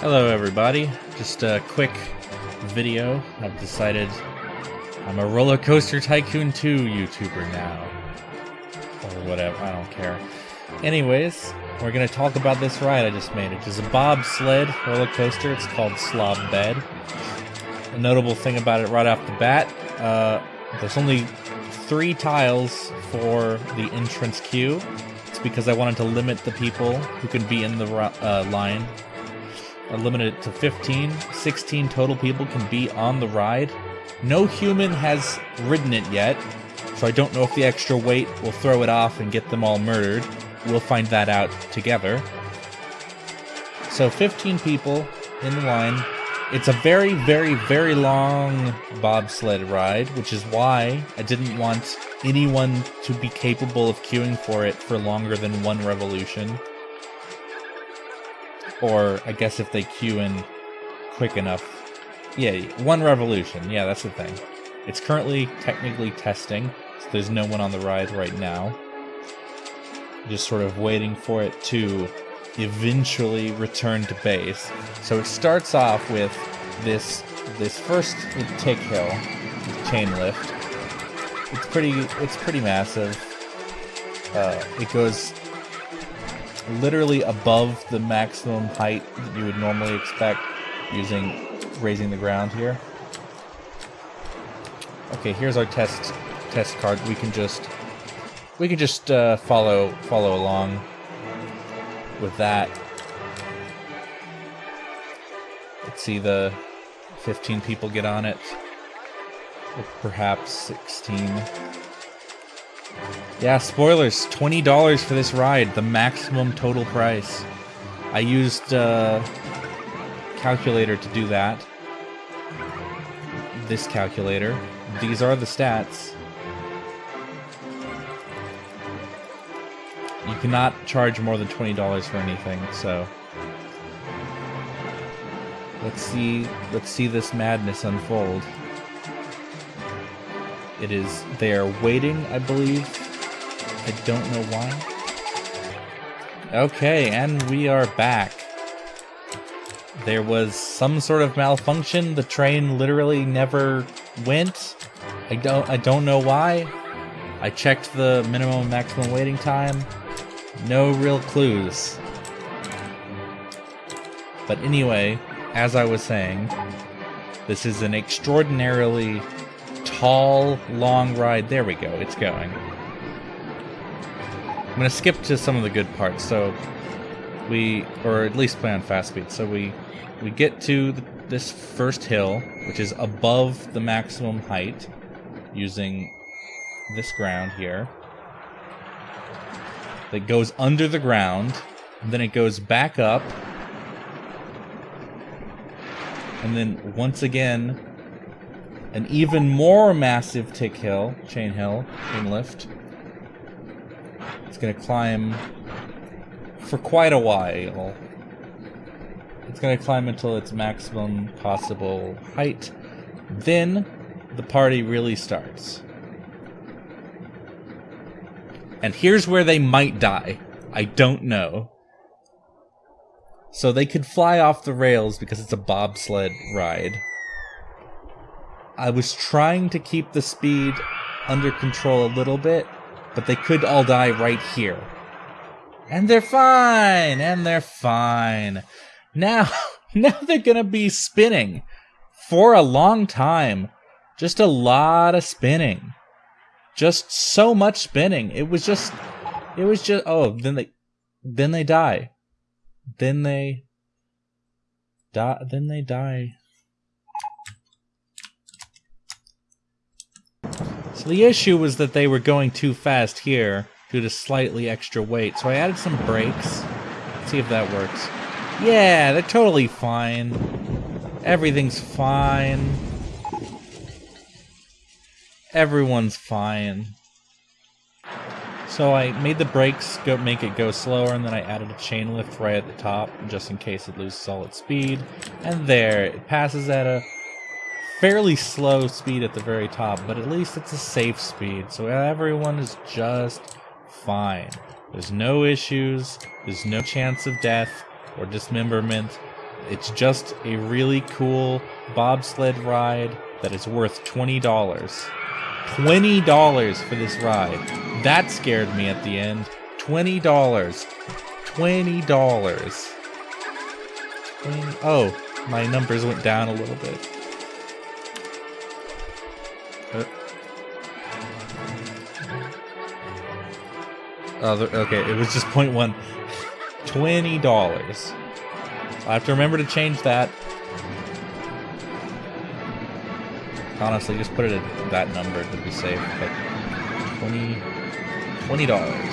Hello everybody, just a quick video. I've decided I'm a Roller Coaster Tycoon 2 YouTuber now. Or whatever, I don't care. Anyways, we're gonna talk about this ride I just made. It is a bobsled roller coaster, it's called Slob Bed. A notable thing about it right off the bat, uh, there's only three tiles for the entrance queue. It's because I wanted to limit the people who can be in the uh, line. I limited it to 15. 16 total people can be on the ride. No human has ridden it yet, so I don't know if the extra weight will throw it off and get them all murdered. We'll find that out together. So 15 people in the line. It's a very, very, very long bobsled ride, which is why I didn't want anyone to be capable of queuing for it for longer than one revolution. Or I guess if they queue in quick enough. Yeah, one revolution. Yeah, that's the thing. It's currently technically testing, so there's no one on the ride right now. Just sort of waiting for it to eventually return to base. So it starts off with this this first tick hill, chain lift. It's pretty it's pretty massive. Uh, it goes literally above the maximum height that you would normally expect using raising the ground here. Okay, here's our test test card. We can just we can just uh, follow follow along with that. Let's see the 15 people get on it. Perhaps 16. Yeah, spoilers. $20 for this ride, the maximum total price. I used uh, calculator to do that. This calculator. These are the stats. You cannot charge more than $20 for anything, so let's see let's see this madness unfold. It is they are waiting, I believe. I don't know why. Okay, and we are back. There was some sort of malfunction. The train literally never went. I don't I don't know why. I checked the minimum and maximum waiting time. No real clues. But anyway, as I was saying, this is an extraordinarily tall, long ride. There we go, it's going. I'm going to skip to some of the good parts. So we, or at least play on fast speed. So we, we get to the, this first hill, which is above the maximum height, using this ground here that goes under the ground, and then it goes back up, and then once again, an even more massive tick hill, chain hill, chain lift. It's gonna climb for quite a while. It's gonna climb until its maximum possible height. Then the party really starts. And here's where they might die. I don't know. So they could fly off the rails because it's a bobsled ride. I was trying to keep the speed under control a little bit, but they could all die right here. And they're fine, and they're fine. Now, now they're gonna be spinning for a long time. Just a lot of spinning just so much spinning. It was just, it was just. Oh, then they, then they die, then they die, then they die. So the issue was that they were going too fast here due to slightly extra weight. So I added some brakes. Let's see if that works. Yeah, they're totally fine. Everything's fine. Everyone's fine. So I made the brakes go make it go slower, and then I added a chain lift right at the top, just in case it loses all its speed. And there, it passes at a fairly slow speed at the very top, but at least it's a safe speed, so everyone is just fine. There's no issues, there's no chance of death or dismemberment. It's just a really cool bobsled ride that is worth $20. $20 for this ride. That scared me at the end. $20. $20. 20 oh, my numbers went down a little bit. Uh, okay, it was just point one. $20. I have to remember to change that. Honestly, just put it at that number to be safe. But 20 $20.